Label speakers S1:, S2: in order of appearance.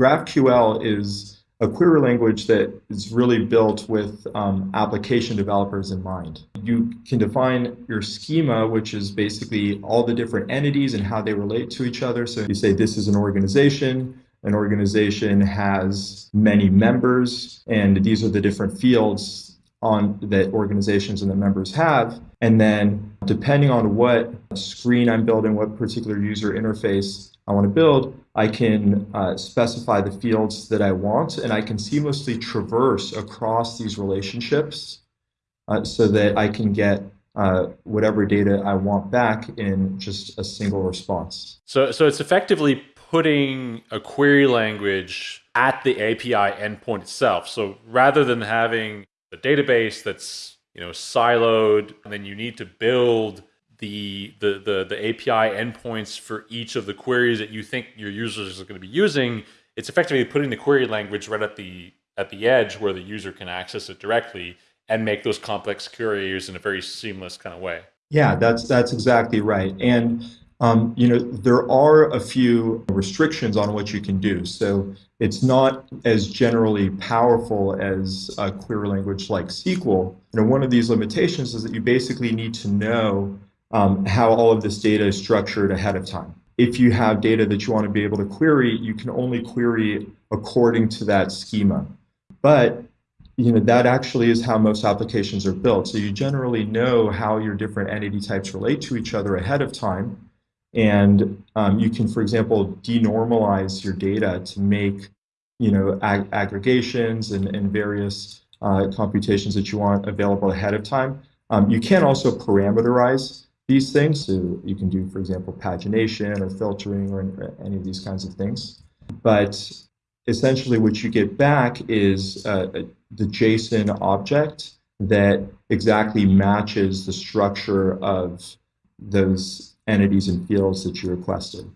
S1: GraphQL is a query language that is really built with um, application developers in mind. You can define your schema, which is basically all the different entities and how they relate to each other. So you say this is an organization, an organization has many members, and these are the different fields on that organizations and the members have. And then depending on what screen I'm building, what particular user interface I want to build, I can uh, specify the fields that I want, and I can seamlessly traverse across these relationships uh, so that I can get uh, whatever data I want back in just a single response.
S2: So, so it's effectively putting a query language at the API endpoint itself. So rather than having a database that's you know siloed, and then you need to build the, the, the, the API endpoints for each of the queries that you think your users are going to be using, it's effectively putting the query language right at the at the edge where the user can access it directly and make those complex queries in a very seamless kind of way.
S1: Yeah, that's that's exactly right. And um, you know, there are a few restrictions on what you can do. So it's not as generally powerful as a query language like SQL. You know, one of these limitations is that you basically need to know um, how all of this data is structured ahead of time. If you have data that you want to be able to query, you can only query according to that schema. But you know that actually is how most applications are built. So you generally know how your different entity types relate to each other ahead of time. And um, you can, for example, denormalize your data to make you know ag aggregations and, and various uh, computations that you want available ahead of time. Um, you can also parameterize these things. So you can do, for example, pagination or filtering or any of these kinds of things. But essentially what you get back is uh, the JSON object that exactly matches the structure of those entities and fields that you requested.